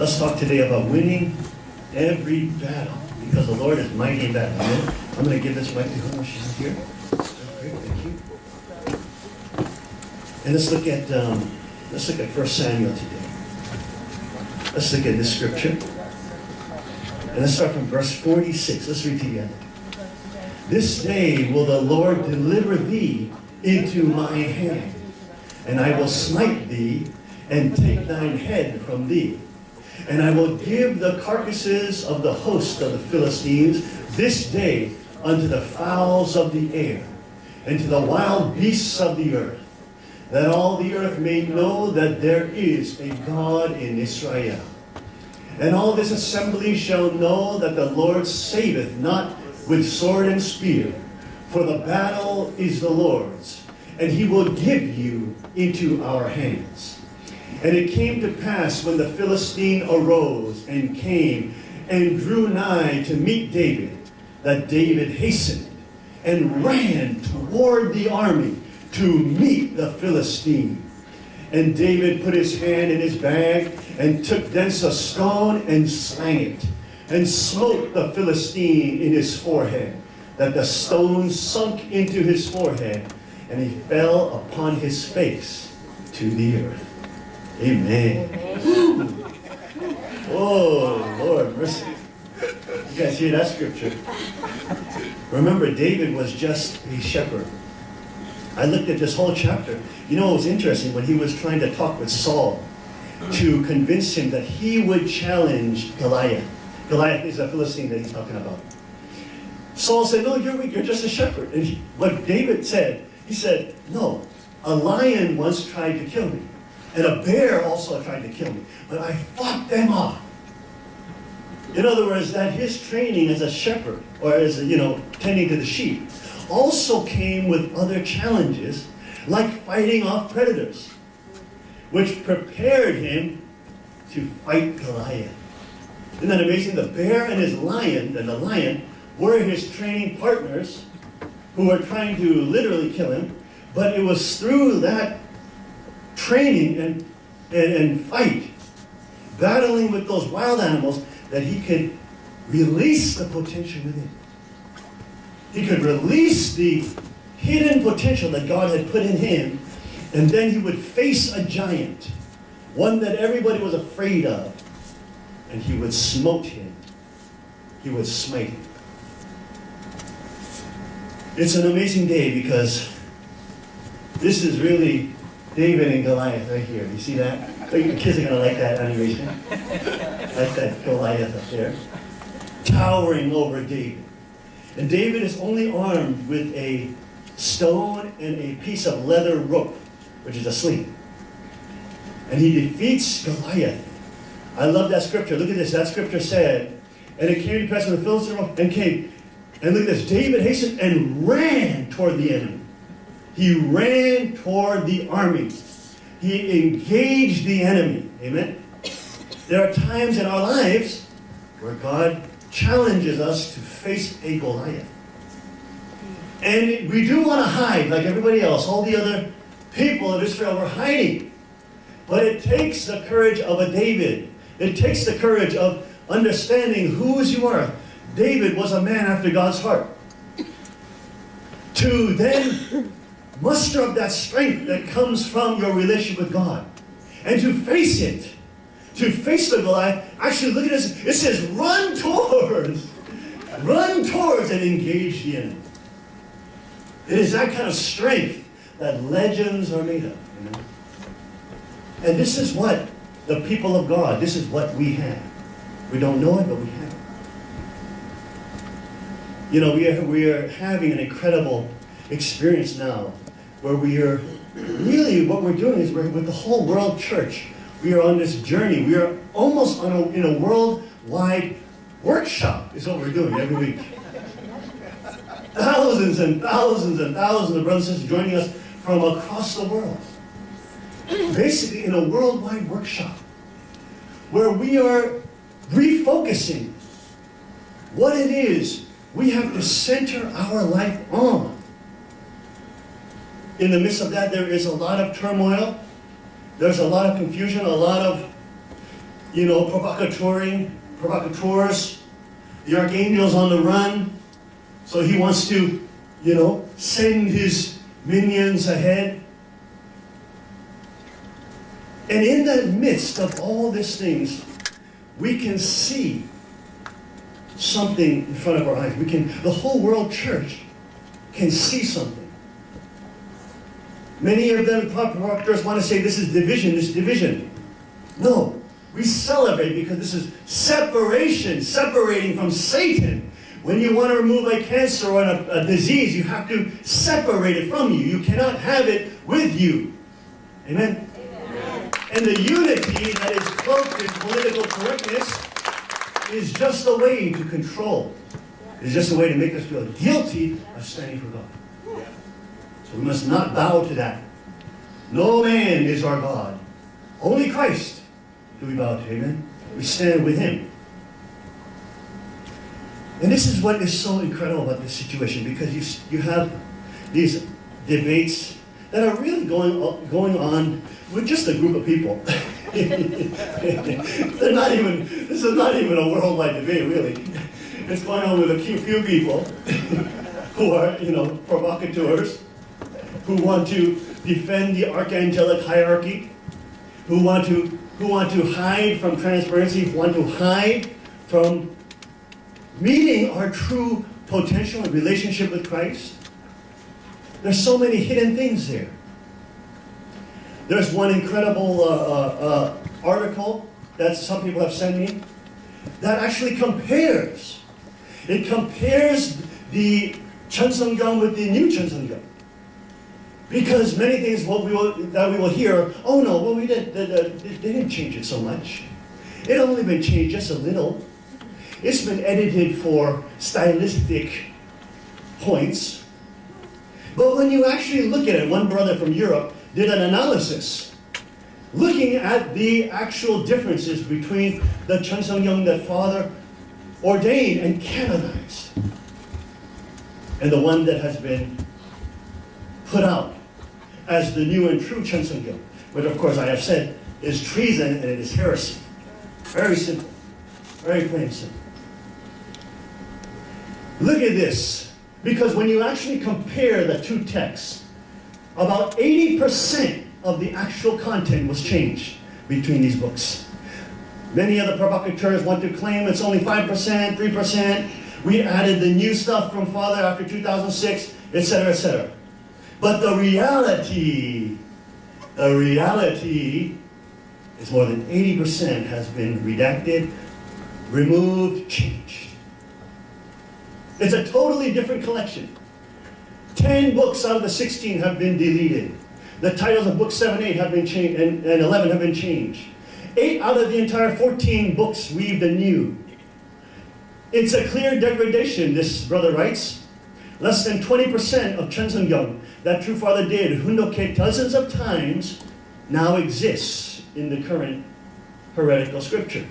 Let's talk today about winning every battle because the Lord is mighty in battle. Amen? I'm going to give this mic to her. She's here. Great, thank you. And let's look at um, let's look at 1 Samuel today. Let's look at this scripture. And let's start from verse 46. Let's read together. This day will the Lord deliver thee into my hand, and I will smite thee and take thine head from thee. And I will give the carcasses of the host of the Philistines this day unto the fowls of the air, and to the wild beasts of the earth, that all the earth may know that there is a God in Israel. And all this assembly shall know that the Lord saveth not with sword and spear, for the battle is the Lord's, and he will give you into our hands. And it came to pass when the Philistine arose and came and drew nigh to meet David, that David hastened and ran toward the army to meet the Philistine. And David put his hand in his bag and took thence a stone and slang it, and smote the Philistine in his forehead, that the stone sunk into his forehead, and he fell upon his face to the earth. Amen. Oh, Lord, mercy. You guys hear that scripture? Remember, David was just a shepherd. I looked at this whole chapter. You know, it was interesting when he was trying to talk with Saul to convince him that he would challenge Goliath. Goliath is a Philistine that he's talking about. Saul said, no, you're weak, you're just a shepherd. And he, what David said, he said, no, a lion once tried to kill me. And a bear also tried to kill me. But I fought them off. In other words, that his training as a shepherd, or as, a, you know, tending to the sheep, also came with other challenges, like fighting off predators, which prepared him to fight Goliath. Isn't that amazing? The bear and his lion, and the lion, were his training partners who were trying to literally kill him, but it was through that training and, and, and fight, battling with those wild animals, that he could release the potential within. He could release the hidden potential that God had put in him, and then he would face a giant, one that everybody was afraid of, and he would smote him. He would smite him. It's an amazing day because this is really David and Goliath right here. You see that? Oh, your kids are going to like that animation. like that Goliath up there. Towering over David. And David is only armed with a stone and a piece of leather rope, which is a sling. And he defeats Goliath. I love that scripture. Look at this. That scripture said, and it came to pass when the Philistine and came. And look at this. David hastened and ran toward the enemy. He ran toward the army. He engaged the enemy. Amen? There are times in our lives where God challenges us to face a Goliath. And we do want to hide like everybody else. All the other people of Israel were hiding. But it takes the courage of a David. It takes the courage of understanding whose you are. David was a man after God's heart. To then muster up that strength that comes from your relationship with God. And to face it. To face the Goliath. Actually, look at this. It says, run towards. Run towards and engage the enemy. It is that kind of strength that legends are made of. You know? And this is what the people of God, this is what we have. We don't know it, but we have it. You know, we are, we are having an incredible experience now where we are really what we're doing is we're with the whole world church. We are on this journey. We are almost on a, in a worldwide workshop is what we're doing every week. Thousands and thousands and thousands of brothers and sisters joining us from across the world. Basically in a worldwide workshop where we are refocusing what it is we have to center our life on. In the midst of that, there is a lot of turmoil. There's a lot of confusion, a lot of you know, provocateuring, provocateurs. The archangel's on the run. So he wants to, you know, send his minions ahead. And in the midst of all these things, we can see something in front of our eyes. We can, the whole world church can see something. Many of them provocateurs want to say this is division, this is division. No, we celebrate because this is separation, separating from Satan. When you want to remove a cancer or a, a disease, you have to separate it from you. You cannot have it with you. Amen? Amen. And the unity that is cloaked in political correctness is just a way to control. It's just a way to make us feel guilty of standing for God. So we must not bow to that. No man is our God. Only Christ do we bow to. Amen? We stand with him. And this is what is so incredible about this situation because you, you have these debates that are really going, going on with just a group of people. They're not even, this is not even a worldwide debate, really. It's going on with a few, few people who are, you know, provocateurs who want to defend the archangelic hierarchy, who want to, who want to hide from transparency, who want to hide from meeting our true potential and relationship with Christ. There's so many hidden things there. There's one incredible uh, uh, uh, article that some people have sent me that actually compares. It compares the Chun Sung with the new Chun Sung because many things what we will, that we will hear, oh no, well we did, they, they didn't change it so much. It only been changed just a little. It's been edited for stylistic points. But when you actually look at it, one brother from Europe did an analysis looking at the actual differences between the Chun Sung Gyeong that father ordained and canonized and the one that has been put out as the new and true Chun Sung which of course I have said is treason and it is heresy. Very simple. Very plain and simple. Look at this. Because when you actually compare the two texts, about 80% of the actual content was changed between these books. Many of the provocateurs want to claim it's only 5%, 3%. We added the new stuff from Father after 2006, etc., etc. But the reality, the reality is more than 80% has been redacted, removed, changed. It's a totally different collection. 10 books out of the 16 have been deleted. The titles of books 7, 8 have been changed, and, and 11 have been changed. 8 out of the entire 14 books weaved anew. It's a clear degradation, this brother writes. Less than 20% of Sung Gyeong that True Father did Hoon Dok Hae dozens of times now exists in the current heretical scripture.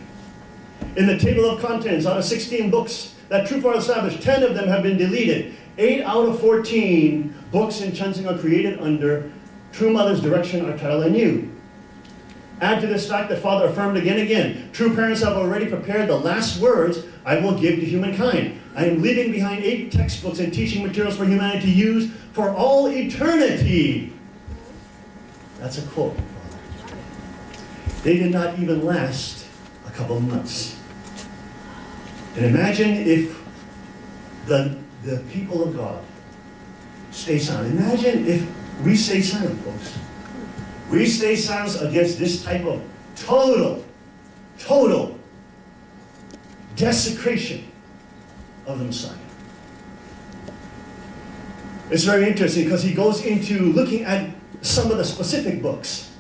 In the table of contents, out of 16 books that True Father established, 10 of them have been deleted. 8 out of 14 books in Chun are created under True Mother's direction are titled anew. Add to this fact that Father affirmed again and again, true parents have already prepared the last words I will give to humankind. I am leaving behind eight textbooks and teaching materials for humanity to use for all eternity. That's a quote. They did not even last a couple months. And imagine if the, the people of God stay silent. Imagine if we stay silent, folks. We stay silent against this type of total, total desecration of the Messiah. It's very interesting because he goes into looking at some of the specific books.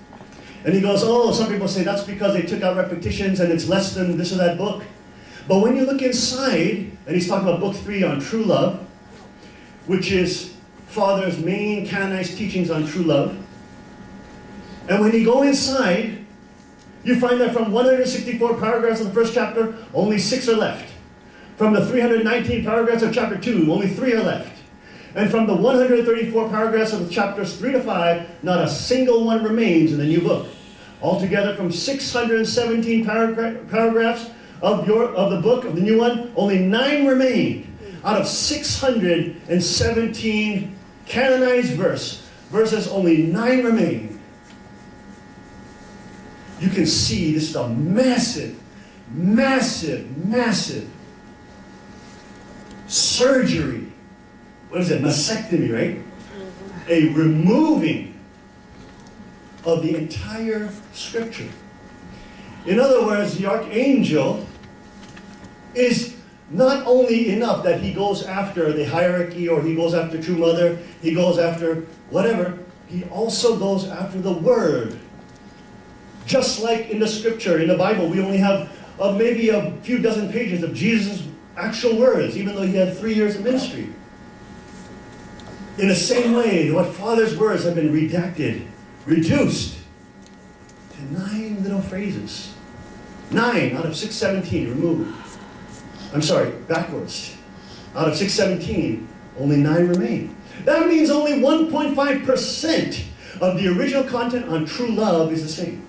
And he goes, oh, some people say that's because they took out repetitions and it's less than this or that book. But when you look inside, and he's talking about book three on true love, which is Father's main canonized teachings on true love. And when you go inside, you find that from 164 paragraphs of the first chapter, only six are left. From the 319 paragraphs of chapter 2, only three are left. And from the 134 paragraphs of chapters 3 to 5, not a single one remains in the new book. Altogether, from 617 paragra paragraphs of, your, of the book, of the new one, only nine remain out of 617 canonized verse, verses, only nine remain. You can see this is a massive, massive, massive surgery. What is it? Mastectomy, right? A removing of the entire scripture. In other words, the archangel is not only enough that he goes after the hierarchy or he goes after true mother, he goes after whatever, he also goes after the word. Just like in the scripture, in the Bible, we only have uh, maybe a few dozen pages of Jesus' actual words, even though he had three years of ministry. In the same way, what Father's words have been redacted, reduced to nine little phrases. Nine out of 617 removed. I'm sorry, backwards. Out of 617, only nine remain. That means only 1.5% of the original content on true love is the same.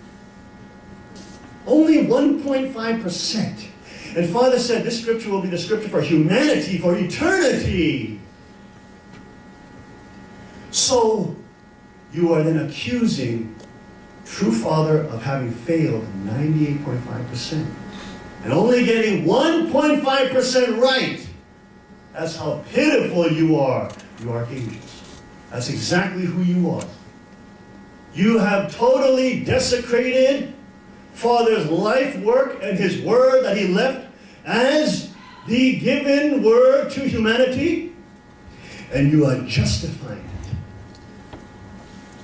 Only 1.5%. And Father said this scripture will be the scripture for humanity, for eternity. So, you are then accusing true Father of having failed 98.5% and only getting 1.5% right. That's how pitiful you are, you archangels. That's exactly who you are. You have totally desecrated Father's life work and his word that he left as the given word to humanity, and you are justifying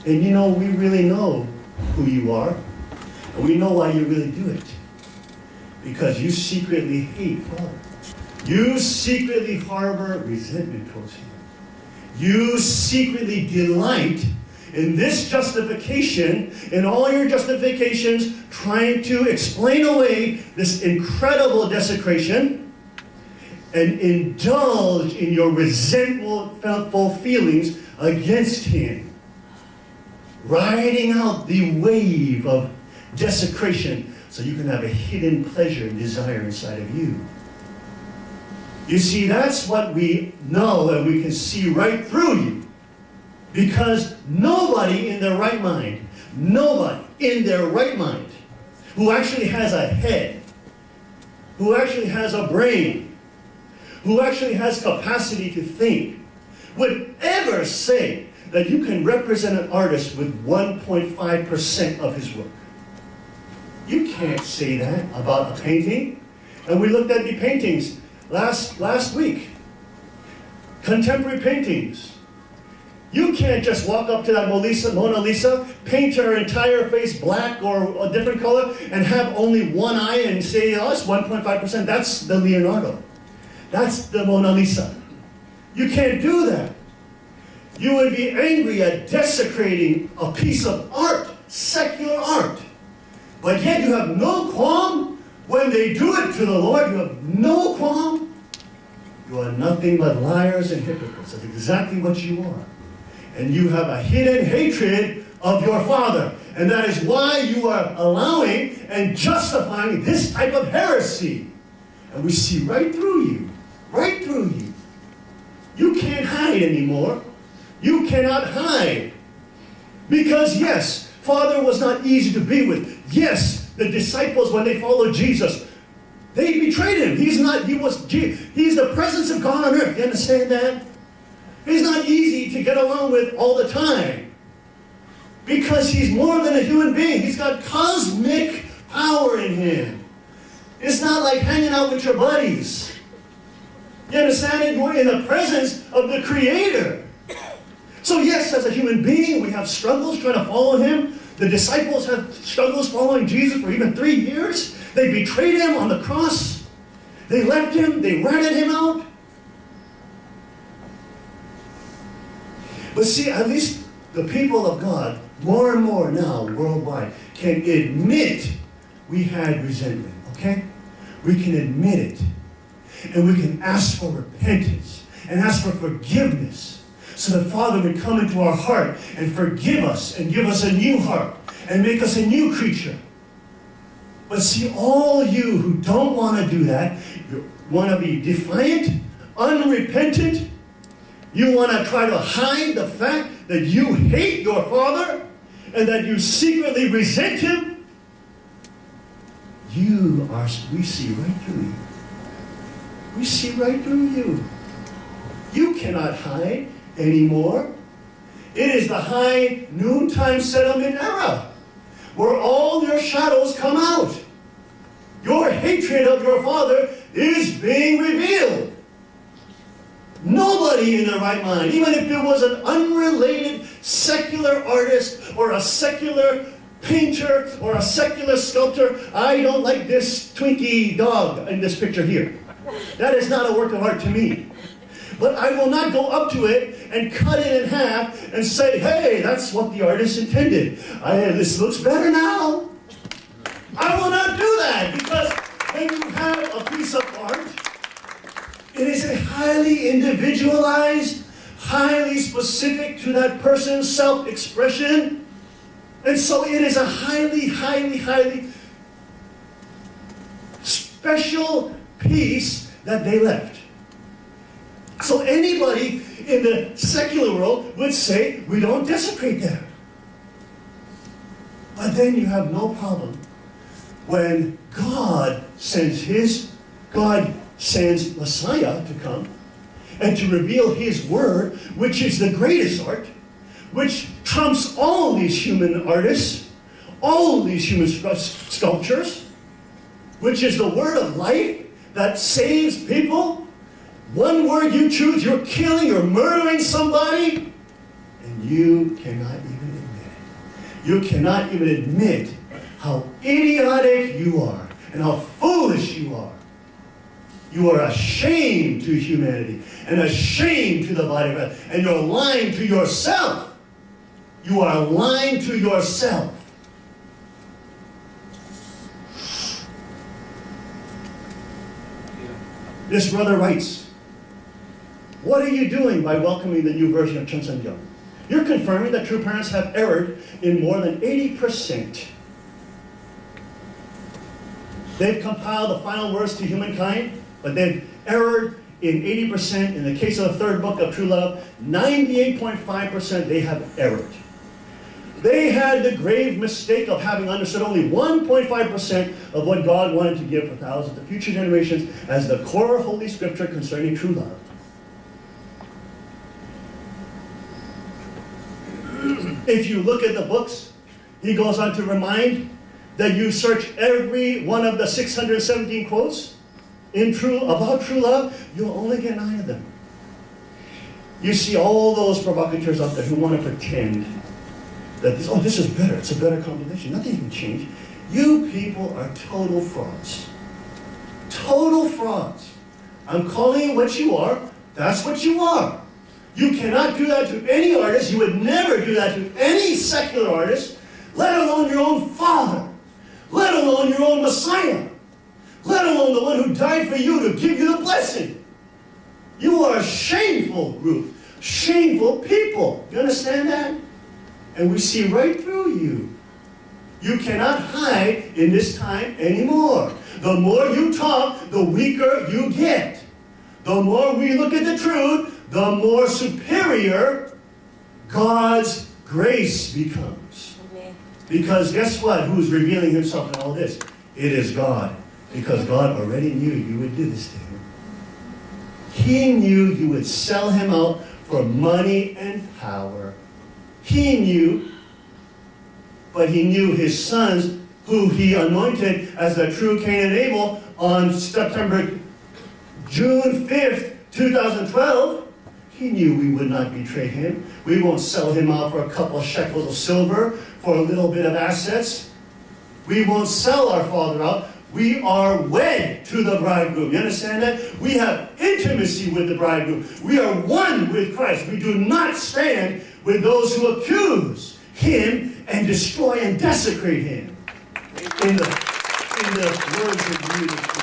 it. And you know, we really know who you are, and we know why you really do it. Because you secretly hate Father. You secretly harbor resentment towards him. You secretly delight in this justification, in all your justifications, trying to explain away this incredible desecration and indulge in your resentful feelings against him. Riding out the wave of desecration so you can have a hidden pleasure and desire inside of you. You see, that's what we know and we can see right through you. Because nobody in their right mind, nobody in their right mind, who actually has a head, who actually has a brain, who actually has capacity to think, would ever say that you can represent an artist with 1.5% of his work. You can't say that about a painting. And we looked at the paintings last, last week. Contemporary paintings. You can't just walk up to that Mona Lisa, paint her entire face black or a different color, and have only one eye and say, oh, it's 1.5%. That's the Leonardo. That's the Mona Lisa. You can't do that. You would be angry at desecrating a piece of art, secular art. But yet you have no qualm when they do it to the Lord. You have no qualm. You are nothing but liars and hypocrites. That's exactly what you are and you have a hidden hatred of your father. And that is why you are allowing and justifying this type of heresy. And we see right through you, right through you. You can't hide anymore. You cannot hide. Because yes, Father was not easy to be with. Yes, the disciples, when they followed Jesus, they betrayed him. He's not, he was, he's the presence of God on earth. You understand that? He's not easy to get along with all the time. Because he's more than a human being. He's got cosmic power in him. It's not like hanging out with your buddies. You understand? You're in the presence of the Creator. So yes, as a human being, we have struggles trying to follow him. The disciples had struggles following Jesus for even three years. They betrayed him on the cross. They left him. They ratted him out. But see, at least the people of God, more and more now worldwide, can admit we had resentment, okay? We can admit it. And we can ask for repentance and ask for forgiveness. so the Father would come into our heart and forgive us and give us a new heart and make us a new creature. But see, all you who don't want to do that, you want to be defiant, unrepentant, you want to try to hide the fact that you hate your Father and that you secretly resent Him, you are, we see right through you. We see right through you. You cannot hide anymore. It is the high noontime settlement era where all your shadows come out. Your hatred of your father is being revealed. Nobody in their right mind, even if it was an unrelated secular artist or a secular painter or a secular sculptor, I don't like this Twinkie dog in this picture here. That is not a work of art to me. But I will not go up to it and cut it in half and say, hey, that's what the artist intended. I, this looks better now. I will not do that because when you have a piece of art, it is a highly individualized, highly specific to that person's self-expression. And so it is a highly, highly, highly special piece that they left. So anybody in the secular world would say, we don't desecrate that. But then you have no problem when God sends his, God sends Messiah to come and to reveal his word, which is the greatest art, which trumps all these human artists, all these human sculptures, which is the word of life that saves people. One word you choose, you're killing or murdering somebody, and you cannot even admit it. You cannot even admit how idiotic you are and how foolish you are. You are a shame to humanity and a shame to the body of Christ, and you're lying to yourself. You are lying to yourself. This brother writes, What are you doing by welcoming the new version of Cheon Seong Gyeong? You're confirming that true parents have erred in more than 80%. They've compiled the final words to humankind, but they've erred in 80%. In the case of the third book of True Love, 98.5% they have erred. They had the grave mistake of having understood only 1.5% of what God wanted to give for thousands of future generations as the core Holy Scripture concerning true love. If you look at the books, he goes on to remind that you search every one of the 617 quotes in true about true love, you'll only get nine of them. You see all those provocateurs out there who want to pretend that this, oh, this is better, it's a better combination. Nothing can change. You people are total frauds. Total frauds. I'm calling you what you are. That's what you are. You cannot do that to any artist. You would never do that to any secular artist, let alone your own father, let alone your own Messiah, let alone the one who died for you to give you the blessing. You are a shameful group, shameful people. You understand that? and we see right through you. You cannot hide in this time anymore. The more you talk, the weaker you get. The more we look at the truth, the more superior God's grace becomes. Because guess what? Who's revealing himself in all this? It is God. Because God already knew you would do this to him. He knew you would sell him out for money and power. He knew, but he knew his sons, who he anointed as the true Cain and Abel on September, June 5th, 2012. He knew we would not betray him. We won't sell him out for a couple shekels of silver, for a little bit of assets. We won't sell our father out. We are wed to the bridegroom. You understand that? We have intimacy with the bridegroom. We are one with Christ. We do not stand with those who accuse him and destroy and desecrate him. In the, in the words of leadership.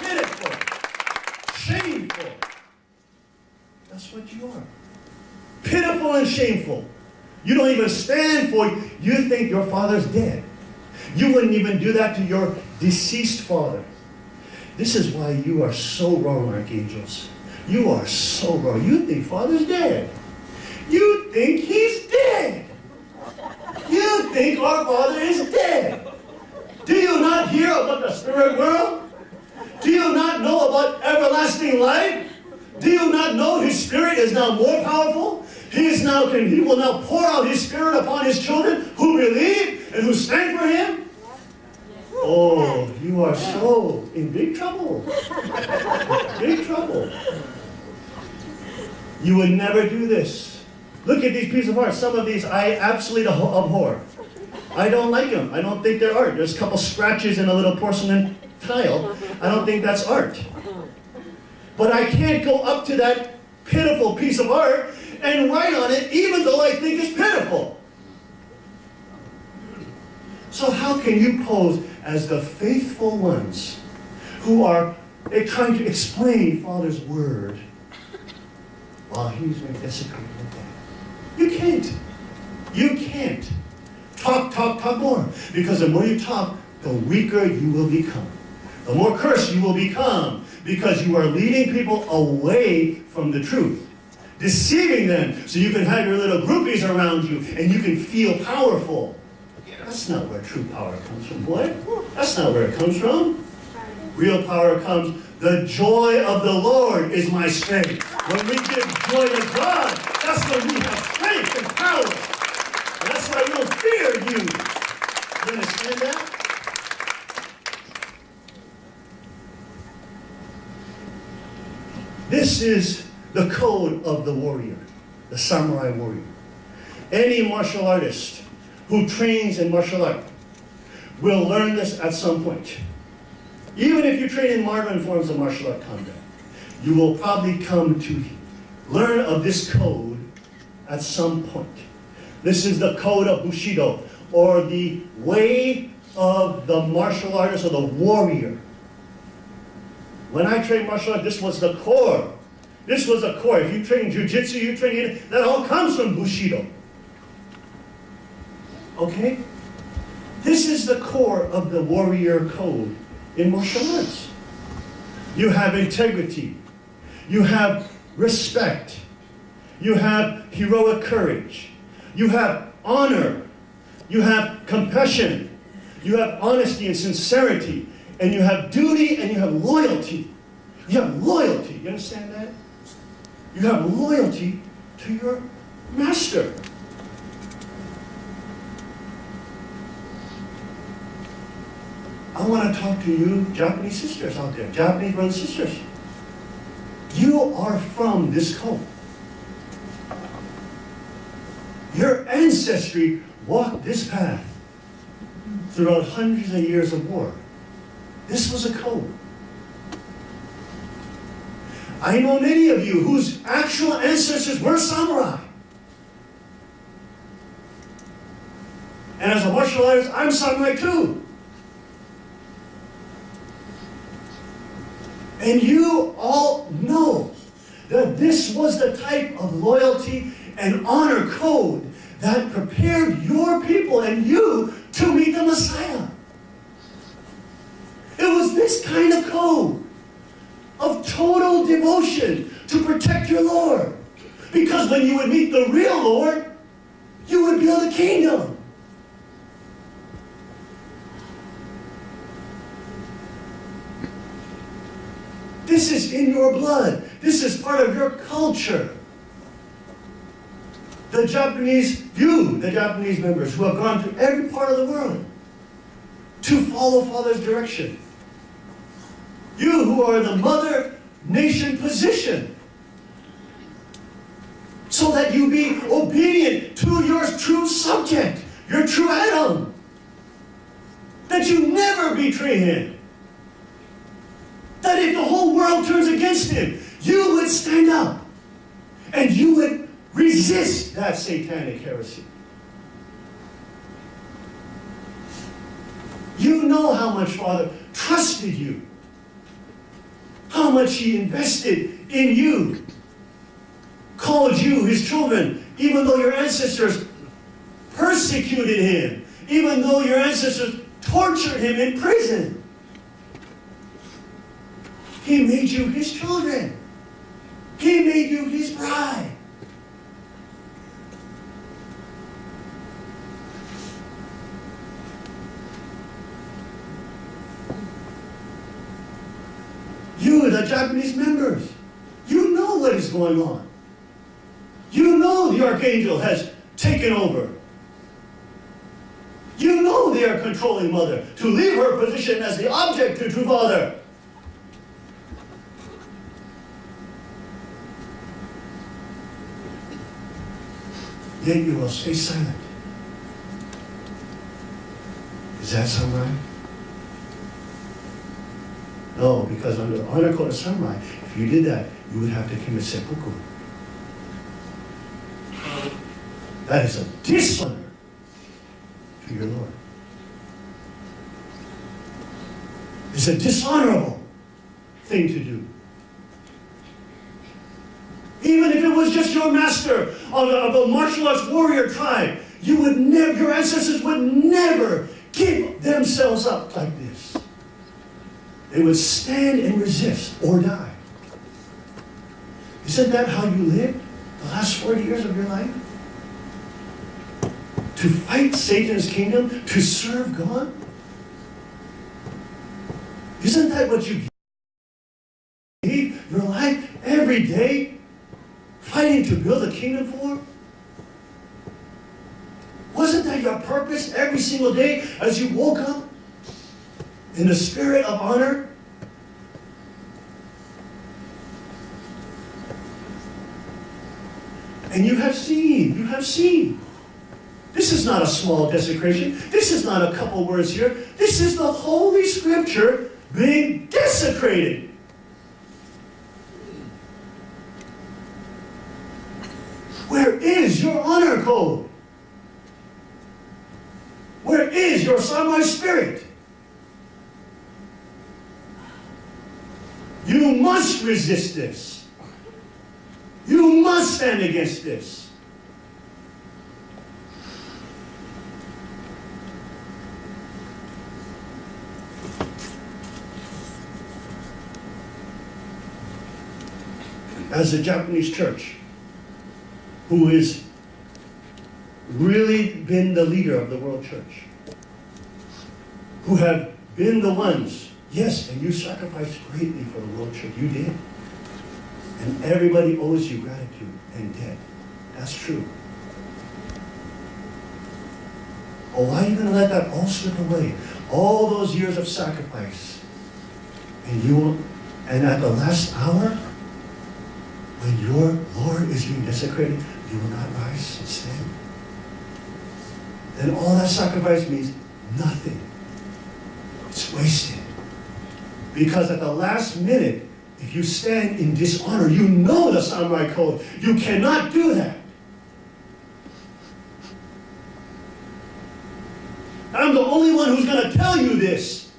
Pitiful. Shameful. That's what you are. Pitiful and shameful. You don't even stand for You think your father's dead. You wouldn't even do that to your deceased father. This is why you are so wrong, archangels. You are so wrong. You think father's dead. You think he's dead. You think our father is dead. Do you not hear about the spirit world? Do you not know about everlasting life? Do you not know his spirit is now more powerful? He is now can he will now pour out his spirit upon his children who believe and who stand for him. Oh, you are so in big trouble. big trouble. You would never do this. Look at these pieces of art. Some of these I absolutely abhor. I don't like them. I don't think they're art. There's a couple scratches in a little porcelain tile. I don't think that's art. But I can't go up to that pitiful piece of art and write on it even though I think it's pitiful. So how can you pose as the faithful ones who are eh, trying to explain Father's word while he's with that? You can't. You can't. Talk, talk, talk more. Because the more you talk, the weaker you will become. The more cursed you will become because you are leading people away from the truth. Deceiving them so you can have your little groupies around you and you can feel powerful. That's not where true power comes from, boy. That's not where it comes from. Real power comes, the joy of the Lord is my strength. When we give joy to God, that's when we have strength and power. That's why we don't fear you. You understand that? This is the code of the warrior, the samurai warrior. Any martial artist who trains in martial art will learn this at some point. Even if you train in modern forms of martial art combat, you will probably come to learn of this code at some point. This is the code of Bushido, or the way of the martial artist or the warrior. When I trained martial art, this was the core. This was the core. If you train jiu-jitsu, you train it, that all comes from Bushido. Okay? This is the core of the warrior code in martial arts. You have integrity. You have respect. You have heroic courage. You have honor. You have compassion. You have honesty and sincerity. And you have duty and you have loyalty. You have loyalty. You understand that? You have loyalty to your master. I want to talk to you Japanese sisters out there, Japanese brothers and sisters. You are from this cult. Your ancestry walked this path throughout hundreds of years of war. This was a code. I know many of you whose actual ancestors were samurai. And as a martial artist, I'm samurai too. And you all know that this was the type of loyalty and honor code that prepared your people and you to meet the Messiah. It was this kind of code of total devotion to protect your Lord. Because when you would meet the real Lord, you would build a kingdom. This is in your blood. This is part of your culture. The Japanese, you, the Japanese members who have gone to every part of the world to follow Father's direction. You who are the mother nation position. So that you be obedient to your true subject, your true Adam. That you never betray him that if the whole world turns against him, you would stand up and you would resist that satanic heresy. You know how much Father trusted you, how much he invested in you, called you his children, even though your ancestors persecuted him, even though your ancestors tortured him in prison. He made you his children. He made you his bride. You, the Japanese members, you know what is going on. You know the archangel has taken over. You know they are controlling mother to leave her position as the object to true father. Yet you will stay silent. Is that samurai? No, because under the honor code of samurai, if you did that, you would have to commit seppuku. That is a dishonor to your Lord. It's a dishonorable thing to do. Even if it was just your master of a, of a martial arts warrior tribe, you would never, your ancestors would never give themselves up like this. They would stand and resist or die. Isn't that how you lived the last 40 years of your life? To fight Satan's kingdom, to serve God? Isn't that what you gave your life every day fighting to build a kingdom for? Wasn't that your purpose every single day as you woke up in the spirit of honor? And you have seen, you have seen. This is not a small desecration. This is not a couple words here. This is the Holy Scripture being desecrated. Where is your honor code? Where is your samurai spirit? You must resist this. You must stand against this. As a Japanese church, who has really been the leader of the world church, who have been the ones, yes, and you sacrificed greatly for the world church, you did. And everybody owes you gratitude and debt. That's true. Oh, why are you going to let that all slip away? All those years of sacrifice. And you will, and at the last hour, when your Lord is being desecrated, you will not rise and stand. Then all that sacrifice means nothing. It's wasted. Because at the last minute, if you stand in dishonor, you know the samurai code. You cannot do that. I'm the only one who's going to tell you this.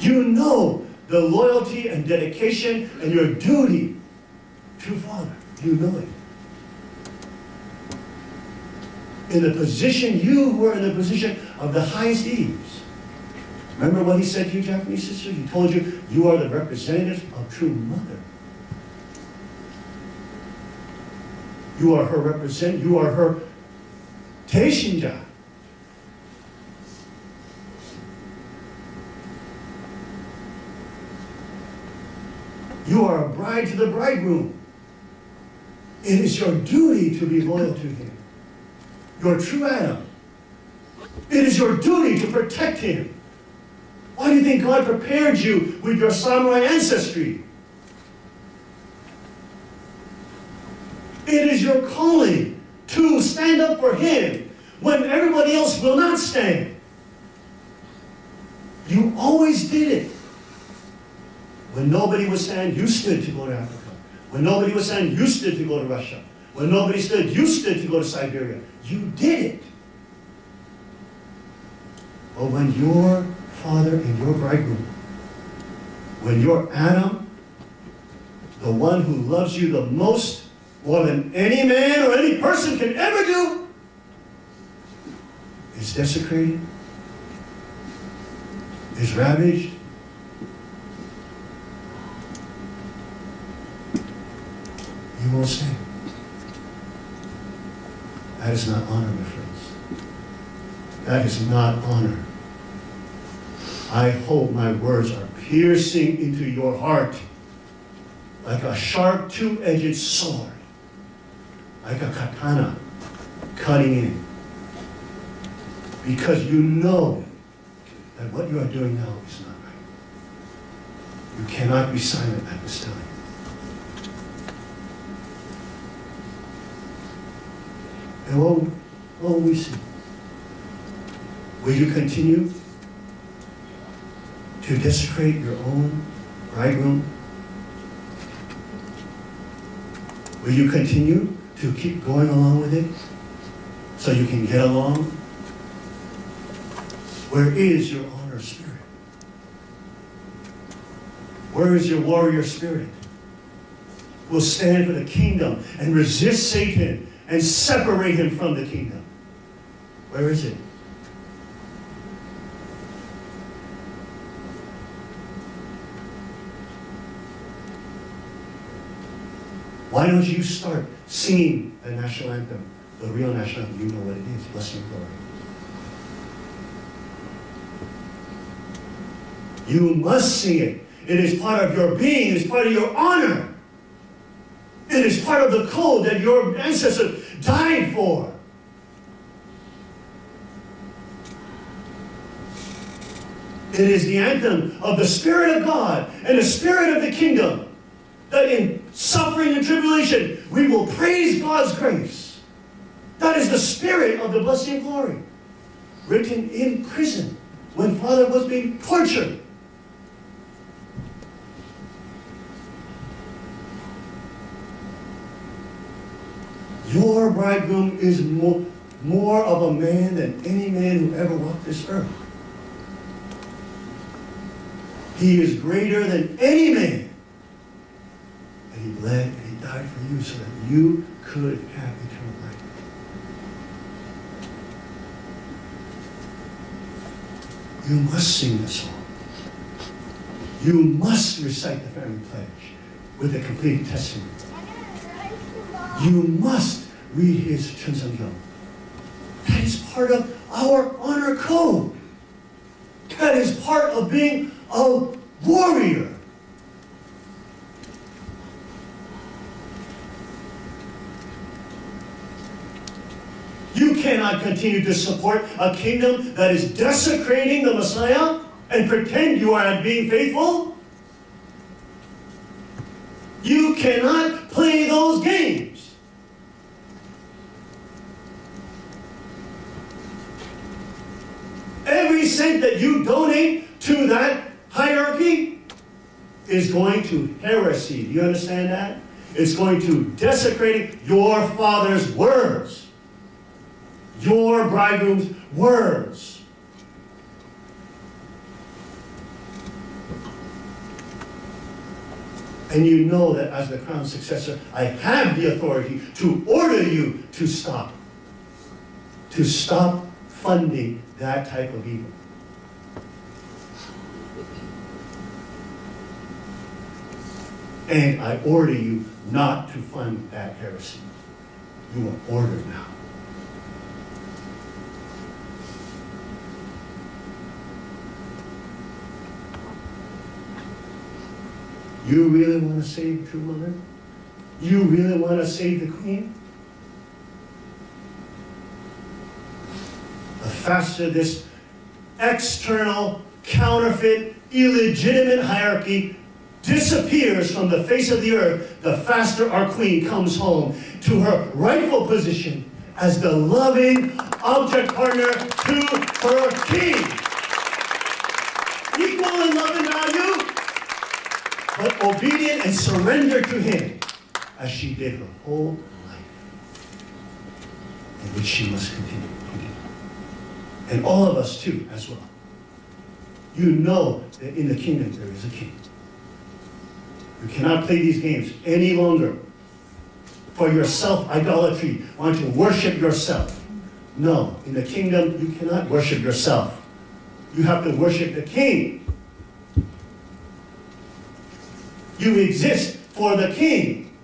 You know the loyalty and dedication and your duty to Father. You know it. In the position, you were in the position of the highest ease. Remember what he said to you, Japanese sister? He told you, you are the representative of true mother. You are her represent, you are her teishinja. You are a bride to the bridegroom. It is your duty to be loyal to him. Your true Adam. It is your duty to protect him. Why do you think God prepared you with your samurai ancestry? It is your calling to stand up for him when everybody else will not stand. You always did it. When nobody was stand, you stood to go to Africa. When nobody was stand, you stood to go to Russia. When nobody stood, you stood to go to Siberia. You did it. But when your father and your bridegroom, when your Adam the one who loves you the most, more than any man or any person can ever do, is desecrated, is ravaged. You won't stand. That is not honor, my friends. That is not honor. I hope my words are piercing into your heart like a sharp two-edged sword, like a katana cutting in. Because you know that what you are doing now is not right. You cannot be silent at this time. And what, what we see? Will you continue to desecrate your own bridegroom? Will you continue to keep going along with it so you can get along? Where is your honor spirit? Where is your warrior spirit? Will stand for the kingdom and resist Satan and separate him from the kingdom. Where is it? Why don't you start singing the national anthem, the real national anthem? You know what it is. Blessing glory. You must sing it. It is part of your being. It is part of your honor. It is part of the code that your ancestors died for. It is the anthem of the Spirit of God and the Spirit of the kingdom that in suffering and tribulation we will praise God's grace. That is the spirit of the blessing and glory. Written in prison when Father was being tortured. Your bridegroom is more, more of a man than any man who ever walked this earth. He is greater than any man. And he bled and he died for you so that you could have eternal life. You must sing the song. You must recite the family pledge with a complete testament. You must read his Chun Sung Gyeong. That is part of our honor code. That is part of being a warrior. You cannot continue to support a kingdom that is desecrating the Messiah and pretend you are being faithful. You cannot play those games. Every cent that you donate to that hierarchy is going to heresy. Do you understand that? It's going to desecrate your father's words. Your bridegroom's words. And you know that as the crown successor, I have the authority to order you to stop. To stop funding that type of evil. And I order you not to fund that heresy. You are ordered now. You really want to save Mother? You really want to save the Queen? Faster this external, counterfeit, illegitimate hierarchy disappears from the face of the earth, the faster our Queen comes home to her rightful position as the loving object partner to her King. Equal in love and value, but obedient and surrendered to him as she did her whole life, in which she must continue. And all of us too, as well. You know that in the kingdom there is a king. You cannot play these games any longer for your self-idolatry, want to worship yourself. No, in the kingdom, you cannot worship yourself. You have to worship the king. You exist for the king.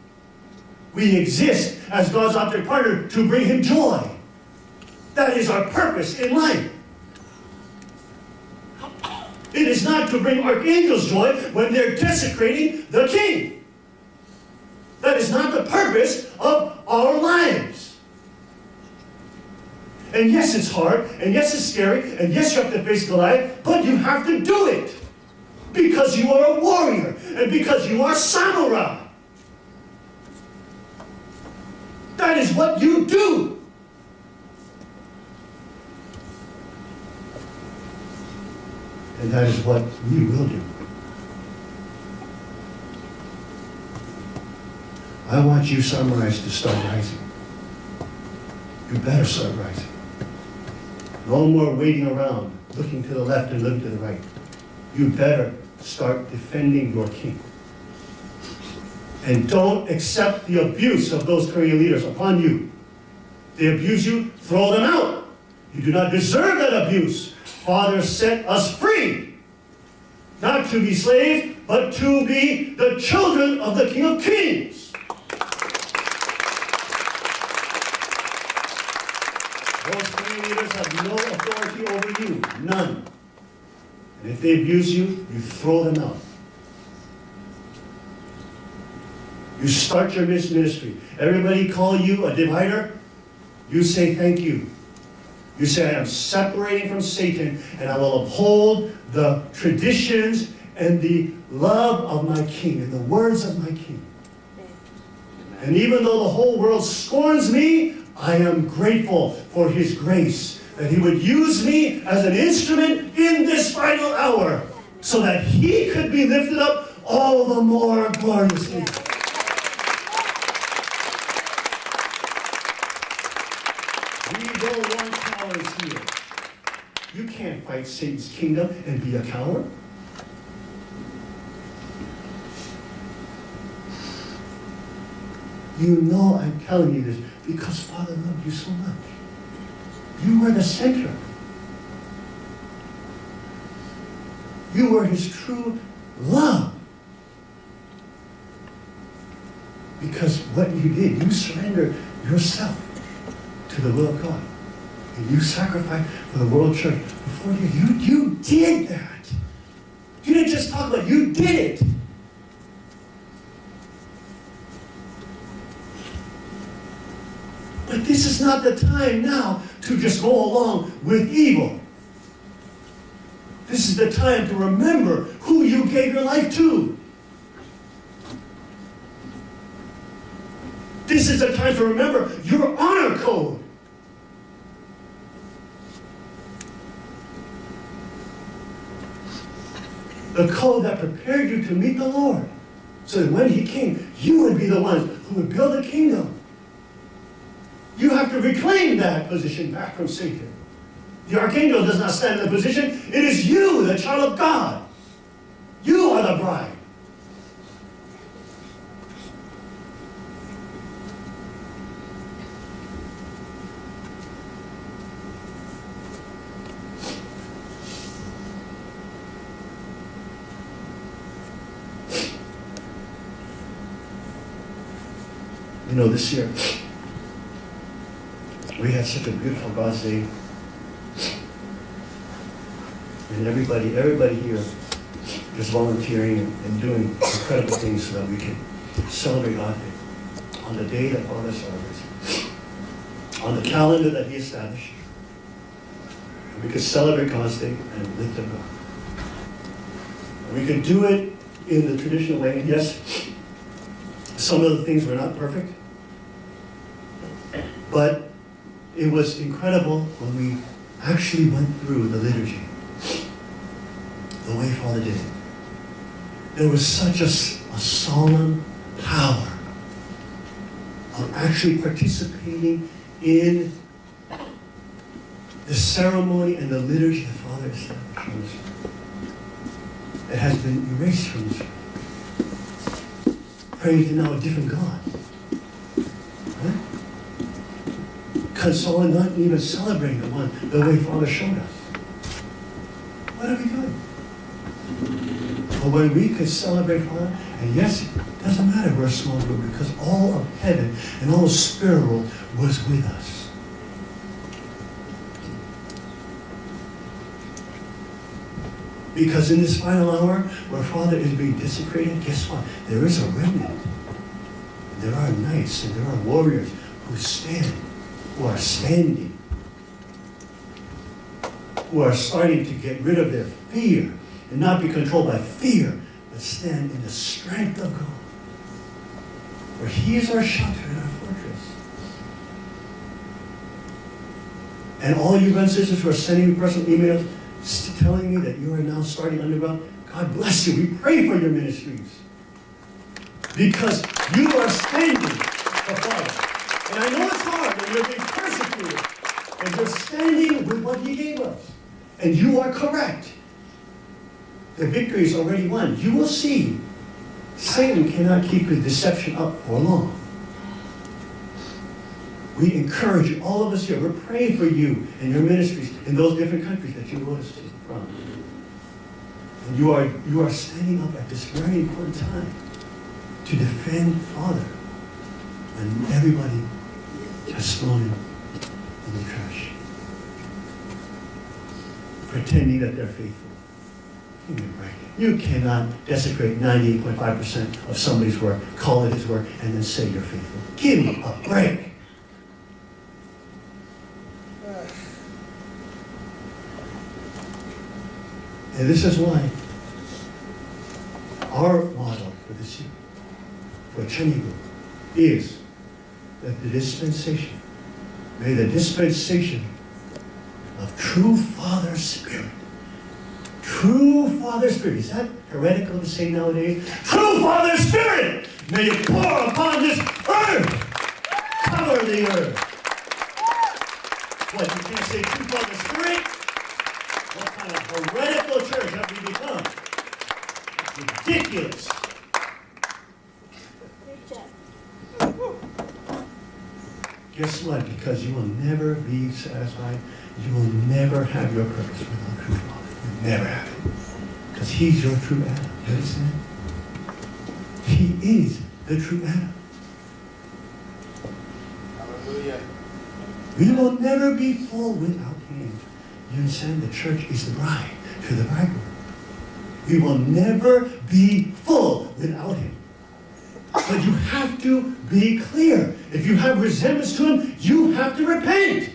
We exist as God's object partner to bring him joy. That is our purpose in life. It is not to bring archangels joy when they're desecrating the king. That is not the purpose of our lives. And yes, it's hard, and yes, it's scary, and yes, you have to face Goliath, but you have to do it. Because you are a warrior, and because you are samurai. That is what you do. And that is what we will do. I want you samurais to start rising. You better start rising. No more waiting around, looking to the left and looking to the right. You better start defending your king. And don't accept the abuse of those Korean leaders upon you. They abuse you, throw them out. You do not deserve that abuse. Father set us free. Not to be slaves, but to be the children of the King of Kings. Those Korean leaders have no authority over you. None. And if they abuse you, you throw them out. You start your ministry. Everybody call you a divider. You say thank you. You say, I am separating from Satan and I will uphold the traditions and the love of my king and the words of my king. And even though the whole world scorns me, I am grateful for his grace that he would use me as an instrument in this final hour so that he could be lifted up all the more gloriously. We don't want cowards here. You can't fight Satan's kingdom and be a coward. You know I'm telling you this because Father loved you so much. You were the center. You were his true love. Because what you did, you surrendered yourself to the will of God. And you sacrificed for the world church before you. You, you did that. You didn't just talk about it, you did it. But this is not the time now to just go along with evil. This is the time to remember who you gave your life to. This is the time to remember your honor code. The code that prepared you to meet the Lord. So that when He came, you would be the ones who would build a kingdom. You have to reclaim that position back from Satan. The archangel does not stand in the position. It is you, the child of God. You are the bride. You know, this year, we had such a beautiful God's Day. And everybody, everybody here is volunteering and doing incredible things so that we can celebrate God Day on the day that Father celebrates, on the calendar that He established. And we could celebrate God's Day and lift up God. And we could do it in the traditional way. Yes, some of the things were not perfect, but it was incredible when we actually went through the liturgy the way Father did it. There was such a, a solemn power of actually participating in the ceremony and the liturgy the Father established. It has been erased from this. praying to now a different God. Right? Because we're not even celebrating the one the way Father showed us. What are we doing? But when we could celebrate Father, and yes, it doesn't matter we're a small group because all of heaven and all the spirit world was with us. Because in this final hour where Father is being desecrated, guess what? There is a remnant. There are knights and there are warriors who stand, who are standing, who are starting to get rid of their fear and not be controlled by fear, but stand in the strength of God. For He is our shelter and our fortress. And all you brothers and sisters who are sending me personal emails telling me that you are now starting underground, God bless you. We pray for your ministries. Because you are standing for Father. And I know it's hard and you're persecuted. And you're standing with what He gave us. And you are correct. The victory is already won. You will see Satan cannot keep his deception up for long. We encourage all of us here, we're praying for you and your ministries in those different countries that you want us to from. And you are, you are standing up at this very important time to defend Father and everybody just him in the trash. Pretending that they're faithful. You cannot desecrate 98.5% of somebody's work, call it his work, and then say you're faithful. Give me a break. And this is why our model for this year, for Cheon Il Guk, is that the dispensation, may the dispensation of true Father Spirit, true Father Spirit, is that heretical to say nowadays? True Father Spirit, may it pour upon this earth, cover the earth. What, you can't say true Father Spirit? What kind of heretical church have we become? Ridiculous. Guess what? Because you will never be satisfied. You will never have your purpose without true Father. You never have it. Because He's your true Adam. You understand? He is the true Adam. Hallelujah. We will never be full without Him. You understand? The church is the bride to the bridegroom. We will never be full without Him. But you have to be clear. If you have resemblance to Him, you have to repent.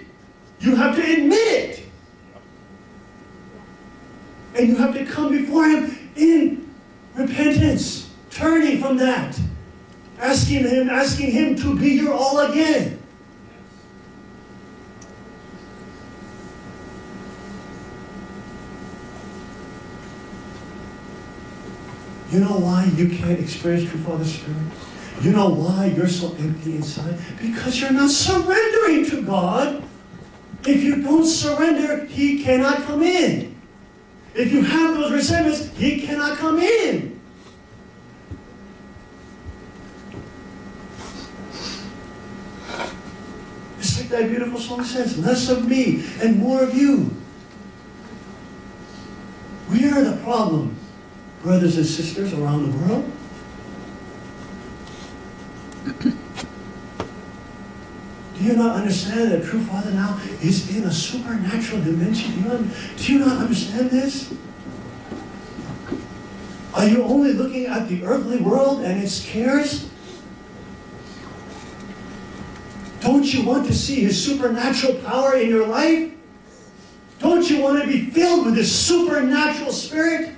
You have to admit it. And you have to come before Him in repentance, turning from that, asking Him, asking Him to be your all again. You know why you can't experience true Father Spirit? You know why you're so empty inside? Because you're not surrendering to God. If you don't surrender, He cannot come in. If you have those resentments, He cannot come in. It's like that beautiful song says, less of me and more of you. We are the problem brothers and sisters around the world? Do you not understand that true Father now is in a supernatural dimension? Do you, do you not understand this? Are you only looking at the earthly world and its cares? Don't you want to see His supernatural power in your life? Don't you want to be filled with His supernatural spirit?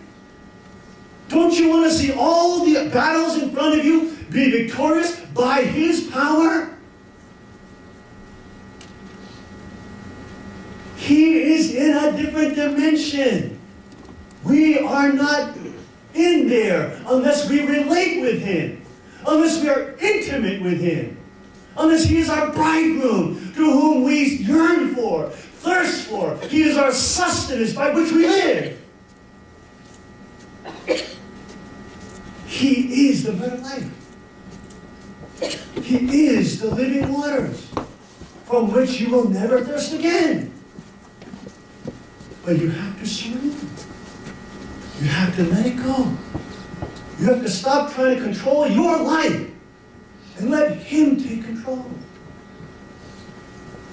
Don't you want to see all the battles in front of you be victorious by His power? He is in a different dimension. We are not in there unless we relate with Him, unless we are intimate with Him, unless He is our bridegroom to whom we yearn for, thirst for. He is our sustenance by which we live. He is the bread of life. He is the living waters from which you will never thirst again. But you have to surrender. You have to let it go. You have to stop trying to control your life and let Him take control.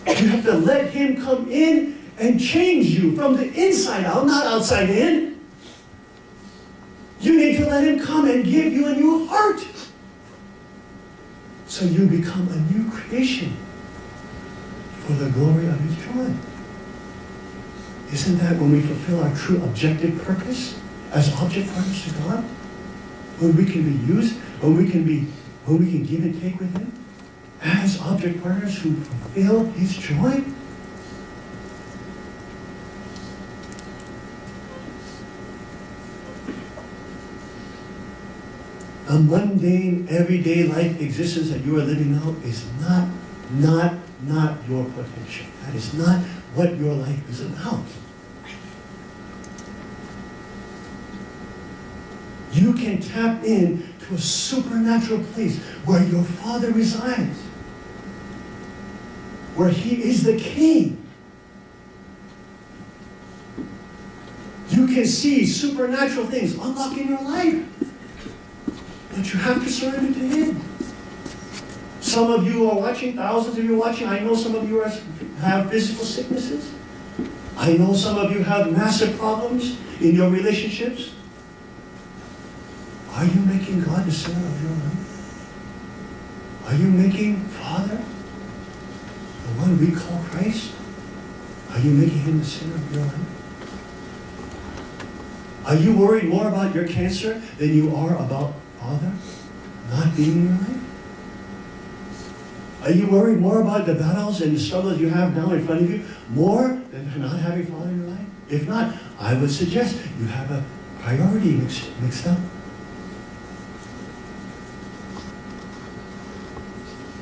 You have to let Him come in and change you from the inside out, not outside in. You need to let Him come and give you a new heart. So you become a new creation for the glory of His joy. Isn't that when we fulfill our true objective purpose as object partners to God? When we can be used, when we can be, when we can give and take with Him as object partners who fulfill His joy? a mundane, everyday life existence that you are living now is not, not, not your potential. That is not what your life is about. You can tap in to a supernatural place where your Father resides, where He is the King. You can see supernatural things unlock in your life. But you have to surrender to Him. Some of you are watching, thousands of you are watching. I know some of you are, have physical sicknesses. I know some of you have massive problems in your relationships. Making God of your life? Are you making Father, the one we call Christ, are you making Him the center of your life? Are you worried more about your cancer than you are about Father not being in your life? Are you worried more about the battles and the struggles you have now in front of you more than not having Father in your life? If not, I would suggest you have a priority mixed, mixed up.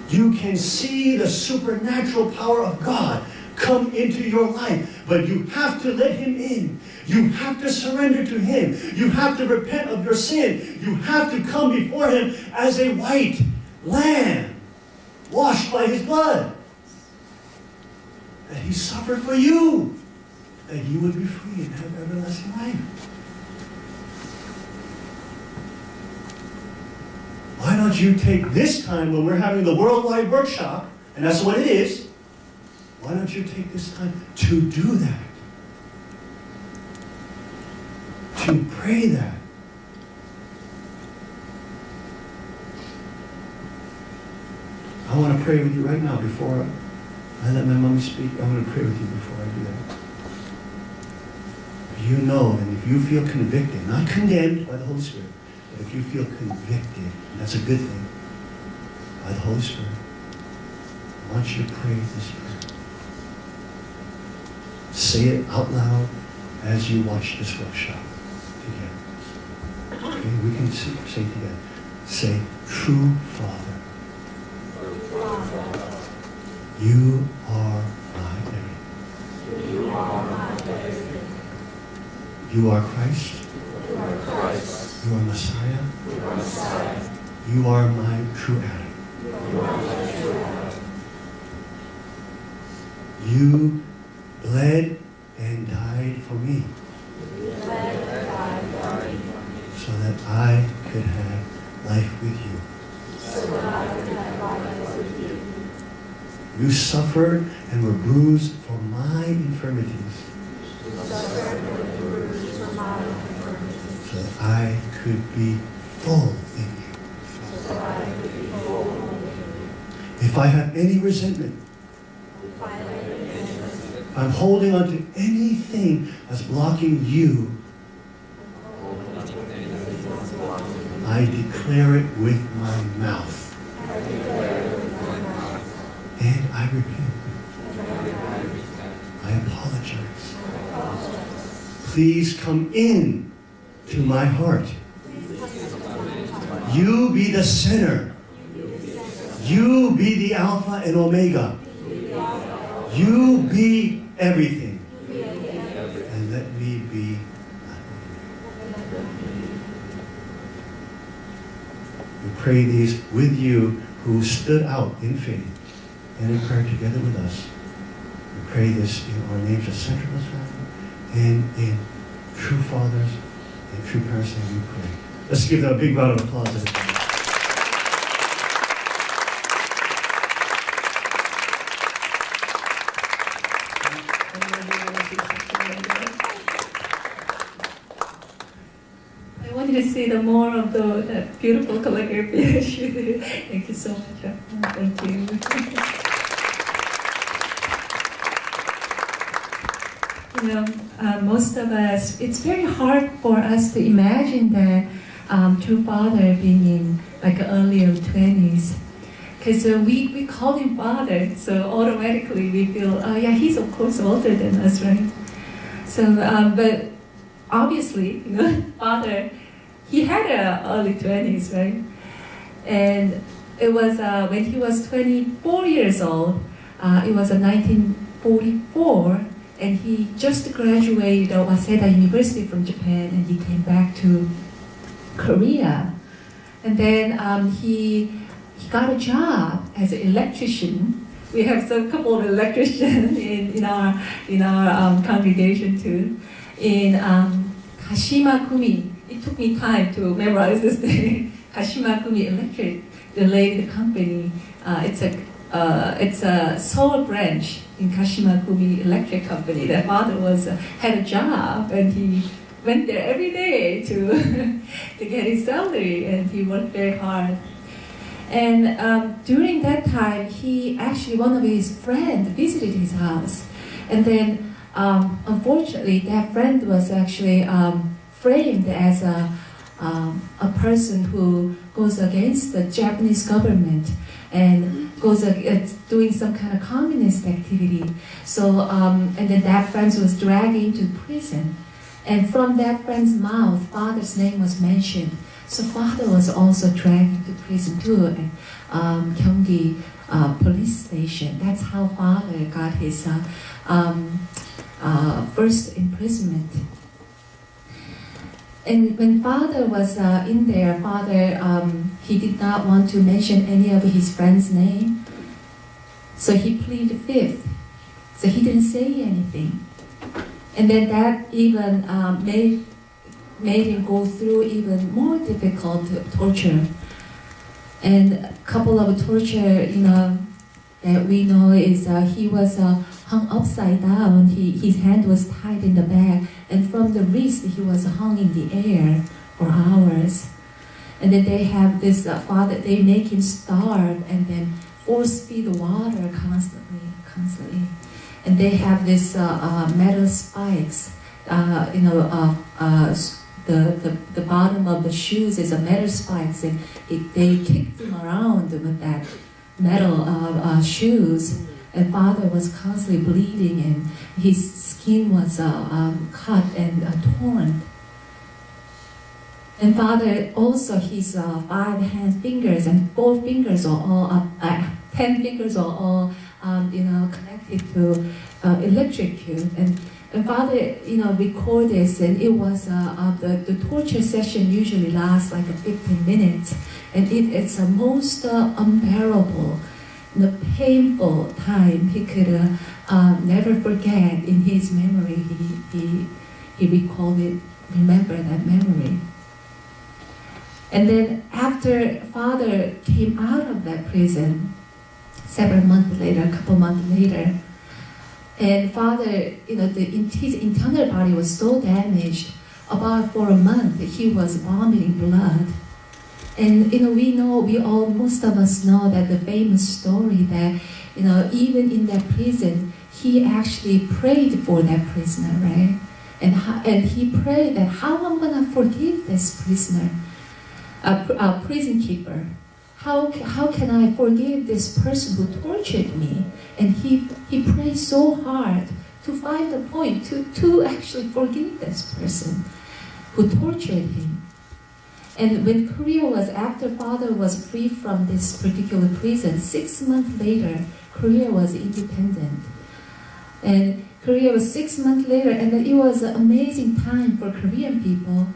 You can see the supernatural power of God come into your life, but you have to let Him in. You have to surrender to Him. You have to repent of your sin. You have to come before Him as a white lamb, washed by His blood. That He suffered for you, that you would be free and have everlasting life. Why don't you take this time when we're having the worldwide workshop, and that's what it is, why don't you take this time to do that? To pray that. I want to pray with you right now before I let my mommy speak. I want to pray with you before I do that. You know and if you feel convicted, not condemned by the Holy Spirit, if you feel convicted, that's a good thing, by the Holy Spirit, want you pray this prayer. Say it out loud as you watch this workshop together. Okay, we can say, say together. Say, true Father. You are my everything. You are my everything. You are Christ. You are Messiah. You are Messiah. You are my true Adam. You are my true Adam. You bled and died for me You bled and died for me, so that I could have life with you. so that I could have life with you. You suffered and were bruised for my infirmities You suffered and were bruised for my infirmities, so that I could be full in you. so that I could be full in you. If I have any resentment, I'm holding on to anything that's blocking you, I declare it with my mouth. And I repent. I apologize. Please come in to my heart. To my heart. You be the center. Be the Alpha and Omega. You be everything. And let me be. We pray these with you who stood out in faith and in prayer together with us. We pray this in our names of Centralist family and in true fathers and true parents that we pray. Let's give them a big round of applause. See the more of the that beautiful calligraphy that you did. Thank you so much. Thank you. You know, uh, most of us, it's very hard for us to imagine that um, true father being in like early 20s. Because uh, we, we call him father, so automatically we feel, oh yeah, he's of course older than us, right? So, um, but obviously, you know, father, he had a early 20s, right? And it was uh, when he was 24 years old, uh, it was uh, 1944, and he just graduated Waseda University from Japan, and he came back to Korea. And then um, he, he got a job as an electrician. We have a couple of electricians in, in our, in our um, congregation too in um, Kashima Gumi. It took me time to memorize this thing. Kashima Gumi Electric, the lady company. Uh, it's a uh, it's a Seoul branch in Kashima Gumi Electric Company. Their father was uh, had a job and he went there every day to to get his salary and he worked very hard. And um, during that time, he actually one of his friends visited his house, and then um, unfortunately, that friend was actually um, framed as a, um, a person who goes against the Japanese government and goes against doing some kind of communist activity. So, um, and then that friend was dragged into prison. And from that friend's mouth, father's name was mentioned. So father was also dragged into prison too, at um, Gyeonggi uh, police station. That's how father got his uh, um, uh, first imprisonment. And when father was uh, in there, father, um, he did not want to mention any of his friends' name. So he pleaded fifth. So he didn't say anything. And then that even um, made, made him go through even more difficult torture. And a couple of torture, you know, that we know is uh, he was uh, hung upside down. He, his hand was tied in the back, and from the wrist he was hung in the air for hours. And then they have this uh, father. They make him starve, and then force feed the water constantly, constantly. And they have this uh, uh, metal spikes. Uh, you know, the, the, the bottom of the shoes is a metal spikes, and it, they kicked him around with that metal uh, shoes and father was constantly bleeding and his skin was uh, um, cut and uh, torn. And father also his uh, five hand fingers and four fingers are all uh, ten fingers are all um, you know connected to uh, electrocute and. And father, you know, record this, and it was uh, the, the torture session usually lasts like 15 minutes, and it, it's the most unbearable the painful time he could uh, uh, never forget in his memory. He, he, he recalled it, remember that memory. And then after father came out of that prison, several months later, a couple months later, and father, you know, the, his internal body was so damaged, about for a month he was vomiting blood and you know, we know, we all, most of us know that the famous story that, you know, even in that prison, he actually prayed for that prisoner, right? And, and he prayed that how I'm gonna forgive this prisoner, a, a prison keeper. How, how can I forgive this person who tortured me? And he, he prayed so hard to find a point to, to actually forgive this person who tortured him. And when Korea was, after father was free from this particular prison, six months later, Korea was independent. And Korea was six months later, and it was an amazing time for Korean people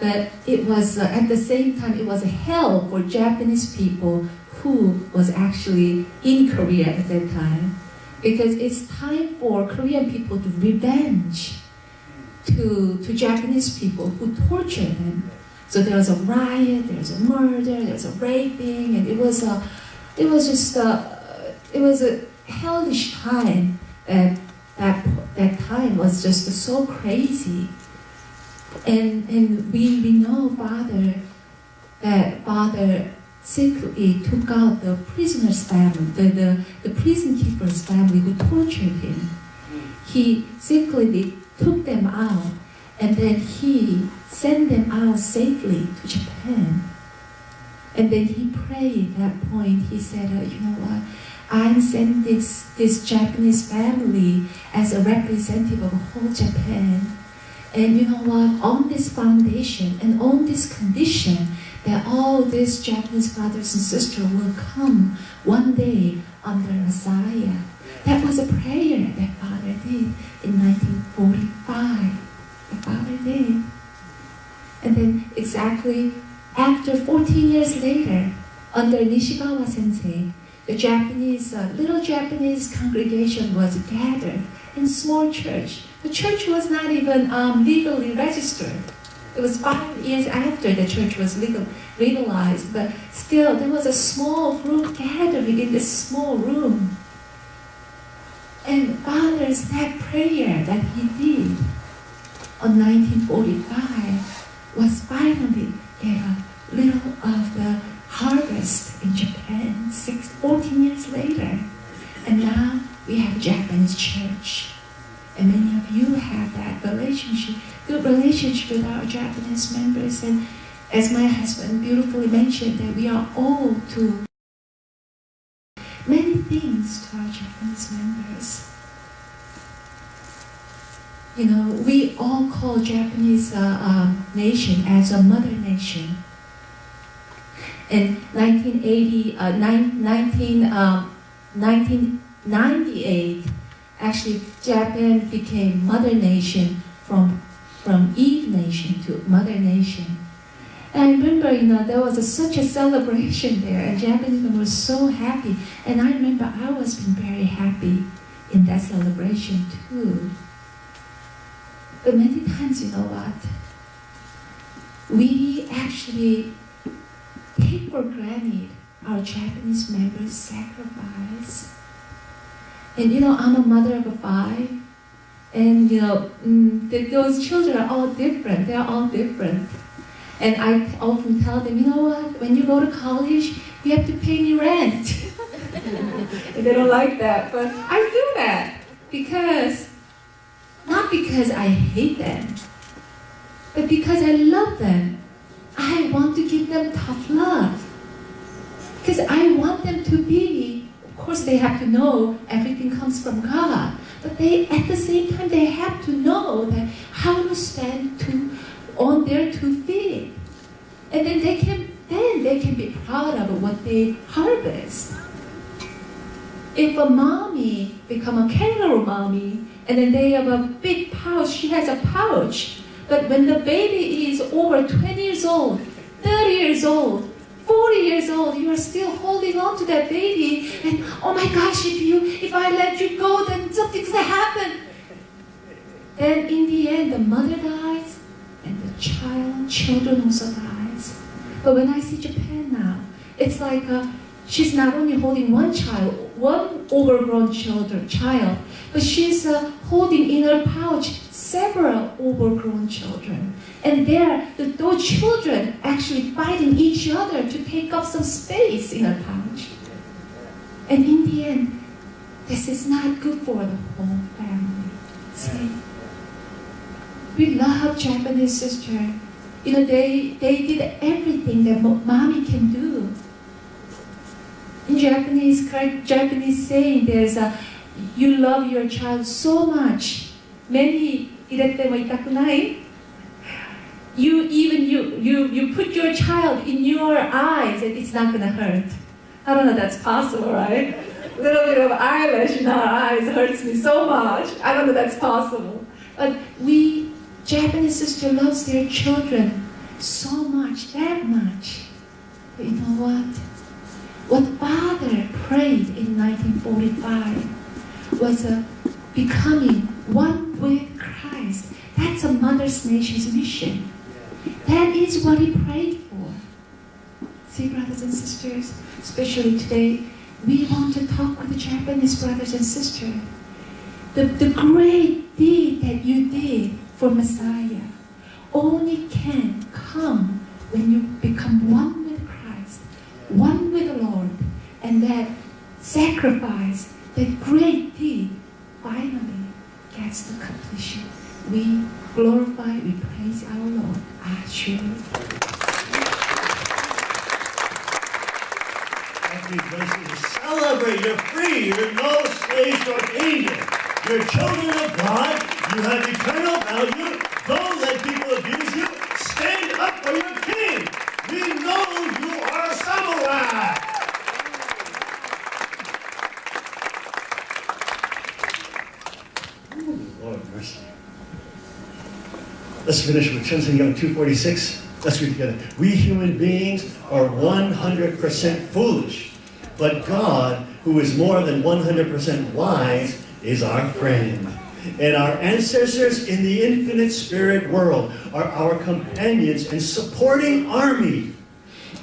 But it was uh, at the same time it was a hell for Japanese people who was actually in Korea at that time, because it's time for Korean people to revenge to to Japanese people who tortured them. So there was a riot, there was a murder, there was a raping, and it was a, it was just a, it was a hellish time. And that that time was just so crazy. And and we we know Father that Father secretly took out the prisoner's family, the, the, the prison keeper's family who tortured him. He secretly took them out and then he sent them out safely to Japan. And then he prayed at that point. He said, uh, you know what? I'm sending this, this Japanese family as a representative of whole Japan. And you know what? On this foundation and on this condition that all these Japanese brothers and sisters will come one day under Messiah. That was a prayer that Father did in 1945. The Father did. And then exactly after 14 years later, under Nishikawa Sensei, the Japanese, uh, little Japanese congregation was gathered in small church. The church was not even um, legally registered. It was five years after the church was legal, legalized, but still there was a small group gathering in this small room. And Father's that prayer that he did on 1945 was finally get a little of the harvest in Japan six, 14 years later. And now we have Japanese church. And many of you have that relationship, good relationship with our Japanese members. And as my husband beautifully mentioned, that we are all to many things to our Japanese members. You know, we all call Japanese uh, um, nation as a mother nation. In 1980, uh, nine, 19, um, 1998, actually Japan became mother nation from, from Eve nation to mother nation. And I remember, you know, there was a, such a celebration there, and Japanese people were so happy. And I remember I was very happy in that celebration too. But many times, you know what? We actually take for granted our Japanese members' sacrifice. And you know, I'm a mother of five, and you know, mm, th- those children are all different. They're all different. And I often tell them, you know what? When you go to college, you have to pay me rent. and they don't like that, but I do that because not because I hate them, but because I love them. I want to give them tough love. Because I want them to be, course, they have to know everything comes from God. But they, at the same time, they have to know that how to stand to, on their two feet. And then they can, then they can be proud of what they harvest. If a mommy become a kangaroo mommy, and then they have a big pouch, she has a pouch. But when the baby is over 20 years old, 30 years old, 40 years old, you are still holding on to that baby, and oh my gosh, if you if I let you go, then something's gonna happen. Then in the end, the mother dies, and the child, children also dies. But when I see Japan now, it's like uh, she's not only holding one child, one overgrown children, child, but she's uh, holding in her pouch several overgrown children. And there, the, those children actually fighting each other to take up some space in her pouch. And in the end, this is not good for the whole family. See? We love Japanese sister. You know, they, they did everything that mommy can do in Japanese, Japanese saying there's a, you love your child so much, many you even you, you you put your child in your eyes and it's not gonna hurt. I don't know that's possible, right? A little bit of eyelash in our eyes hurts me so much. I don't know that's possible. But we Japanese sister loves their children so much, that much. But you know what? What Father prayed in 1945 was a becoming one with Christ. That's a mother's nation's mission. That is what he prayed for. See, brothers and sisters, especially today, we want to talk with the Japanese brothers and sisters. The, the great deed that you did for Messiah only can come when you become one one with the Lord, and that sacrifice, that great deed, finally gets the completion. We glorify, we praise our Lord. Ah, truly. Happy blessings. Celebrate. You're free. You're no slaves or danger. You're children of God. You have eternal value. Don't let people abuse you. Stand up for your king. We know Let's finish with Chen Young 246. Let's read together. We human beings are 100% foolish, but God, who is more than 100% wise, is our friend. And our ancestors in the infinite spirit world are our companions and supporting army.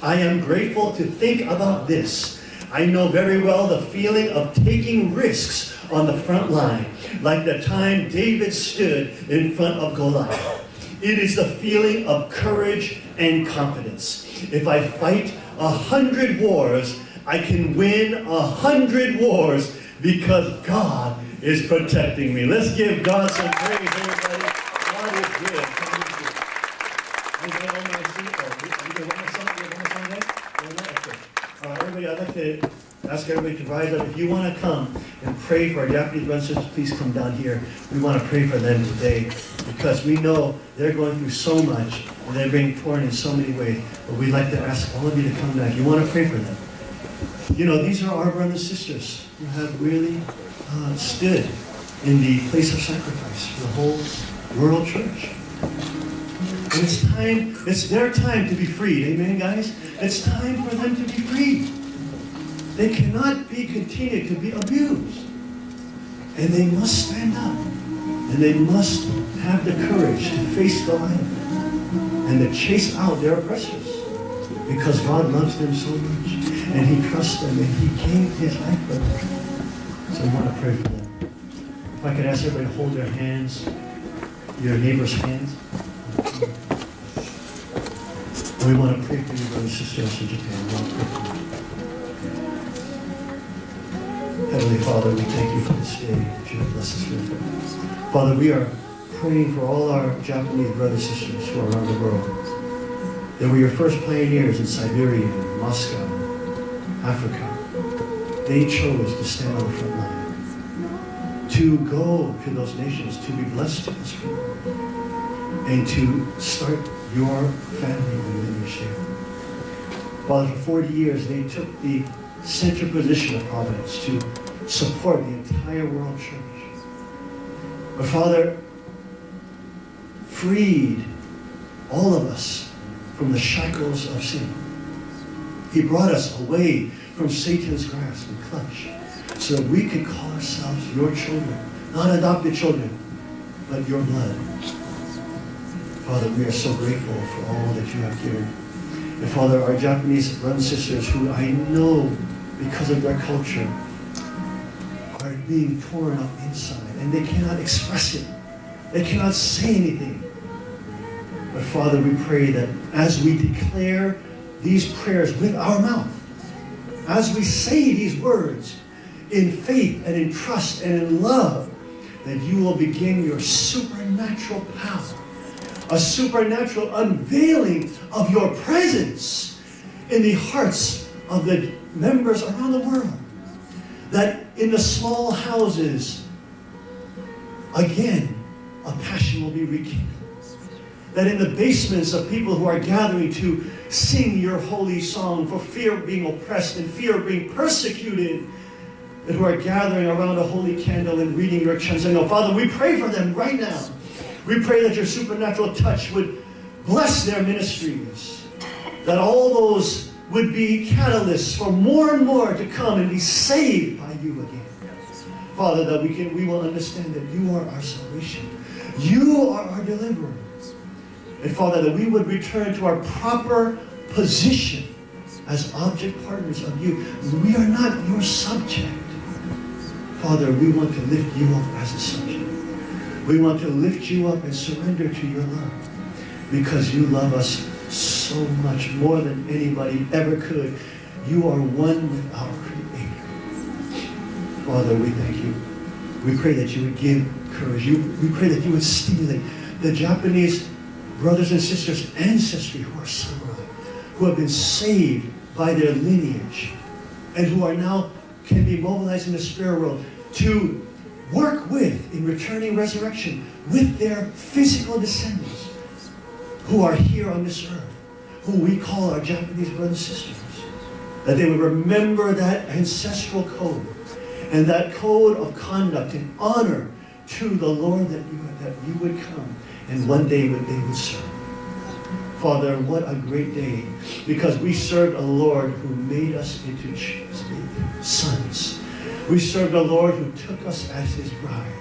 I am grateful to think about this. I know very well the feeling of taking risks on the front line, like the time David stood in front of Goliath. It is the feeling of courage and confidence. If I fight a hundred wars, I can win a hundred wars because God is protecting me. Let's give God some praise, everybody. God is good. God is good. Anybody want me to sing? Oh, you- you want to sing? You want to sing that? You want that? Okay. All right, I'd like to ask everybody to rise up. If you want to come and pray for our Japanese brothers please come down here. We want to pray for them today because we know they're going through so much and they're being torn in so many ways. But we'd like to ask all of you to come back. You want to pray for them. You know, these are our brothers and sisters who have really uh, stood in the place of sacrifice for the whole world church. And it's time, it's their time to be freed. Amen, guys? It's time for them to be freed. They cannot be continued to be abused. And they must stand up. And they must have the courage to face Goliath and to chase out their oppressors. Because God loves them so much. And He trusts them and He gave His life for them. So I want to pray for them. If I could ask everybody to hold their hands, your neighbor's hands. We want to pray for you, brothers and sisters in Japan. Heavenly Father, we thank you for this day you have blessed us with. Father, we are praying for all our Japanese brothers and sisters who are around the world. They were your first pioneers in Siberia, and Moscow, Africa. They chose to stand on the front line, to go to those nations, to be blessed to this people, and to start your family within your share. Father, for 40 years, they took the central position of Providence to support the entire world church. But Father, freed all of us from the shackles of sin. He brought us away from Satan's grasp and clutch so that we could call ourselves your children, not adopted children, but your blood. Father, we are so grateful for all that you have given. And Father, our Japanese brothers and sisters who I know because of their culture being torn up inside and they cannot express it. They cannot say anything. But Father, we pray that as we declare these prayers with our mouth, as we say these words in faith and in trust and in love, that you will begin your supernatural power, a supernatural unveiling of your presence in the hearts of the members around the world. That in the small houses, again, a passion will be rekindled. That in the basements of people who are gathering to sing your holy song for fear of being oppressed and fear of being persecuted, that who are gathering around a holy candle and reading your Cheon Seong Gyeong. Father, we pray for them right now. We pray that your supernatural touch would Bless their ministries. That all those would be catalysts for more and more to come and be saved by you again. Father, that we can we will understand that you are our salvation. You are our deliverer. And Father, that we would return to our proper position as object partners of you. We are not your subject. Father, we want to lift you up as a subject. We want to lift you up and surrender to your love because you love us so much more than anybody ever could. You are one with our Creator. Father, we thank you. We pray that you would give courage. You, we pray that you would stimulate the Japanese brothers and sisters, ancestry who are samurai, who have been saved by their lineage, and who are now can be mobilized in the spirit world to work with in returning resurrection with their physical descendants who are here on this earth, who we call our Japanese brothers and sisters. That they would remember that ancestral code and that code of conduct and honor to the Lord that you, that you would come and one day would, they would serve. Father, what a great day because we served a Lord who made us into sons. We served a Lord who took us as his bride,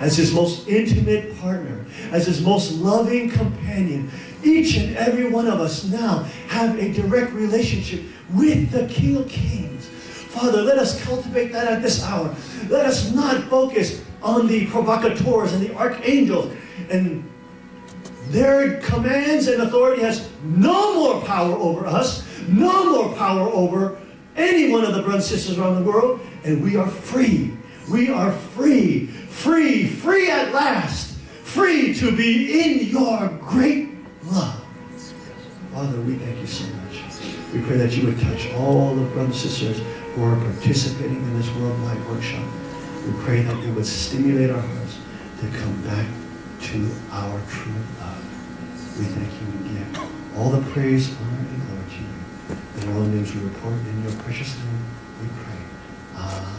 as his most intimate partner, as his most loving companion. Each and every one of us now have a direct relationship with the King of Kings. Father, let us cultivate that at this hour. Let us not focus on the provocateurs and the archangels and their commands and authority has no more power over us, no more power over any one of the brothers and sisters around the world, and we are free. We are free, free, free at last, free to be in your great love. Father, we thank you so much. We pray that you would touch all the brothers and sisters who are participating in this worldwide workshop. We pray that you would stimulate our hearts to come back to our true love. We thank you and give all the praise, honor, and glory to you. In all the names we report in your precious name, we pray. Amen.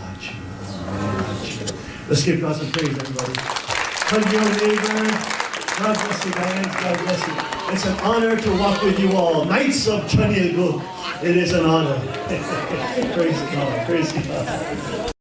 Let's give God some praise, everybody. Hug your neighbor. God bless you, Diane. God bless you. It's an honor to walk with you all. Knights of Cheon Il Guk. It is an honor. praise God. Praise God.